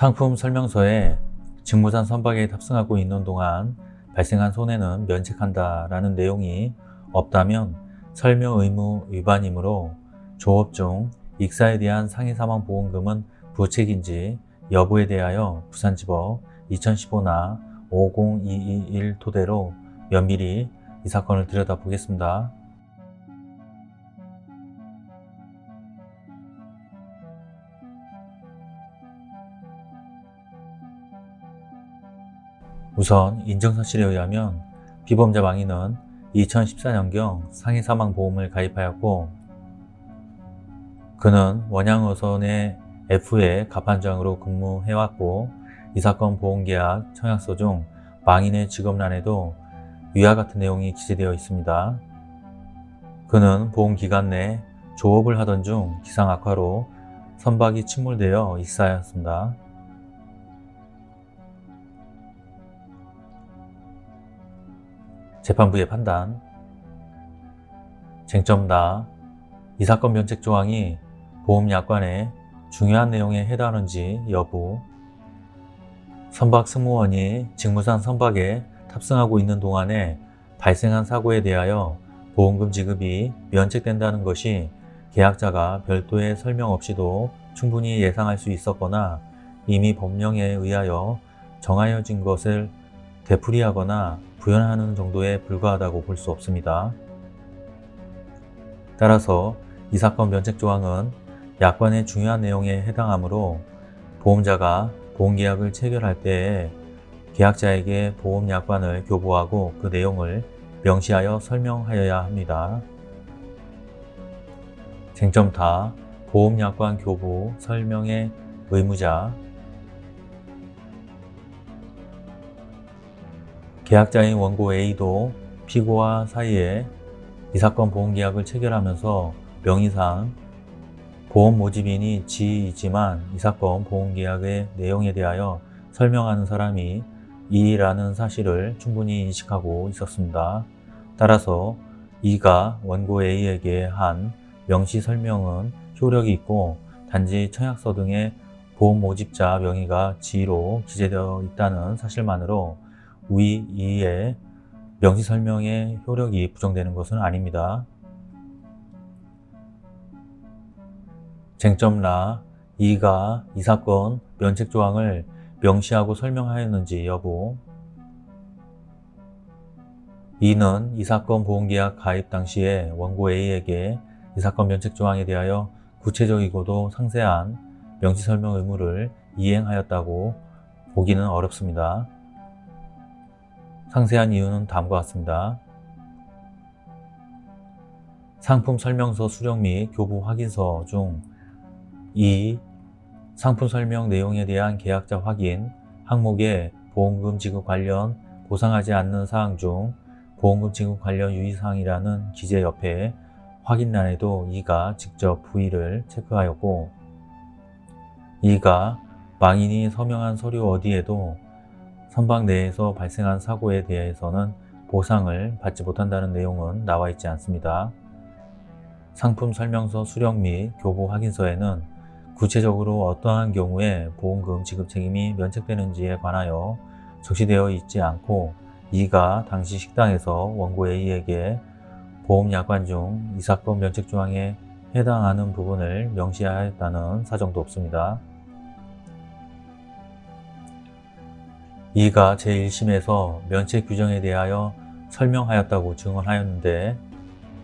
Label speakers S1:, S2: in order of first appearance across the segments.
S1: 상품 설명서에 직무산 선박에 탑승하고 있는 동안 발생한 손해는 면책한다 라는 내용이 없다면 설명 의무 위반이므로 조업 중 익사에 대한 상해 사망 보험금은 부책인지 여부에 대하여 부산지법 2015나 50221 토대로 면밀히 이 사건을 들여다보겠습니다. 우선 인정사실에 의하면 피보험자 망인은 2014년경 상해 사망보험을 가입하였고 그는 원양어선의 F의 갑판장으로 근무해왔고 이 사건 보험계약 청약서 중 망인의 직업란에도 위와 같은 내용이 기재되어 있습니다. 그는 보험기간 내 조업을 하던 중 기상 악화로 선박이 침몰되어 익사하였습니다. 재판부의 판단 쟁점다. 이 사건 면책 조항이 보험약관의 중요한 내용에 해당하는지 여부 선박 승무원이 직무상 선박에 탑승하고 있는 동안에 발생한 사고에 대하여 보험금 지급이 면책된다는 것이 계약자가 별도의 설명 없이도 충분히 예상할 수 있었거나 이미 법령에 의하여 정하여진 것을 되풀이하거나 부연하는 정도에 불과하다고 볼 수 없습니다. 따라서 이 사건 면책 조항은 약관의 중요한 내용에 해당하므로 보험자가 보험계약을 체결할 때에 계약자에게 보험약관을 교부하고 그 내용을 명시하여 설명하여야 합니다. 쟁점 다 보험약관 교부 설명의 의무자 계약자인 원고 A도 피고와 사이에 이 사건 보험계약을 체결하면서 명의상 보험 모집인이 지이지만 이 사건 보험계약의 내용에 대하여 설명하는 사람이 이라는 사실을 충분히 인식하고 있었습니다. 따라서 이가 원고 A에게 한 명시 설명은 효력이 있고 단지 청약서 등의 보험 모집자 명의가 지로 기재되어 있다는 사실만으로 위 2의 명시 설명의 효력이 부정되는 것은 아닙니다. 쟁점라 2가 이 사건 면책 조항을 명시하고 설명하였는지 여부 2는 이 사건 보험계약 가입 당시에 원고 A에게 이 사건 면책 조항에 대하여 구체적이고도 상세한 명시 설명 의무를 이행하였다고 보기는 어렵습니다. 상세한 이유는 다음과 같습니다. 상품 설명서 수령 및 교부 확인서 중 2. 상품 설명 내용에 대한 계약자 확인 항목에 보험금 지급 관련 보상하지 않는 사항 중 보험금 지급 관련 유의사항이라는 기재 옆에 확인란에도 이가 직접 부위를 체크하였고 이가 망인이 서명한 서류 어디에도 선박 내에서 발생한 사고에 대해서는 보상을 받지 못한다는 내용은 나와 있지 않습니다. 상품 설명서 수령 및 교부 확인서에는 구체적으로 어떠한 경우에 보험금 지급 책임이 면책되는지에 관하여 적시되어 있지 않고 이가 당시 식당에서 원고 A에게 보험약관 중 이 사건 면책 조항에 해당하는 부분을 명시하였다는 사정도 없습니다. 이가 제1심에서 면책 규정에 대하여 설명하였다고 증언하였는데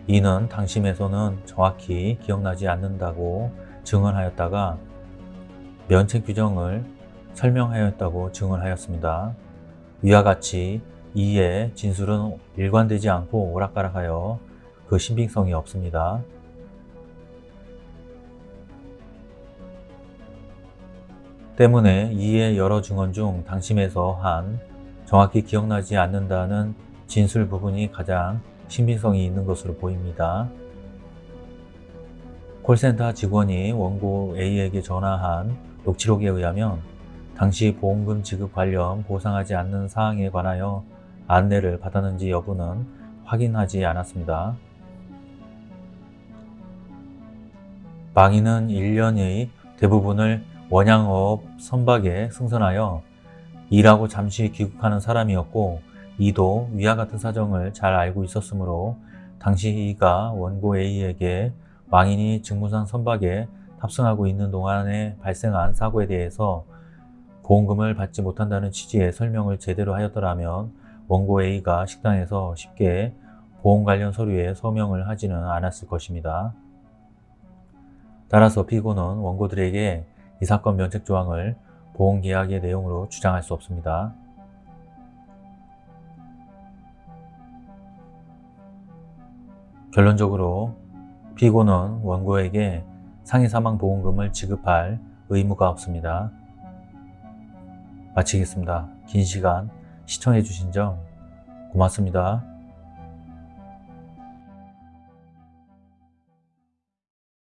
S1: 이는 당심에서는 정확히 기억나지 않는다고 증언하였다가 면책 규정을 설명하였다고 증언하였습니다. 위와 같이 이의 진술은 일관되지 않고 오락가락하여 그 신빙성이 없습니다. 때문에 이의 여러 증언 중 당심에서 한 정확히 기억나지 않는다는 진술 부분이 가장 신빙성이 있는 것으로 보입니다. 콜센터 직원이 원고 A에게 전화한 녹취록에 의하면 당시 보험금 지급 관련 보상하지 않는 사항에 관하여 안내를 받았는지 여부는 확인하지 않았습니다. 망인은 1년의 대부분을 원양업 선박에 승선하여 이라고 잠시 귀국하는 사람이었고 이도 위와 같은 사정을 잘 알고 있었으므로 당시 이가 원고 A에게 망인이 직무상 선박에 탑승하고 있는 동안에 발생한 사고에 대해서 보험금을 받지 못한다는 취지의 설명을 제대로 하였더라면 원고 A가 식당에서 쉽게 보험 관련 서류에 서명을 하지는 않았을 것입니다. 따라서 피고는 원고들에게 이 사건 면책 조항을 보험계약의 내용으로 주장할 수 없습니다. 결론적으로 피고는 원고에게 상해사망보험금을 지급할 의무가 없습니다. 마치겠습니다. 긴 시간 시청해 주신 점 고맙습니다.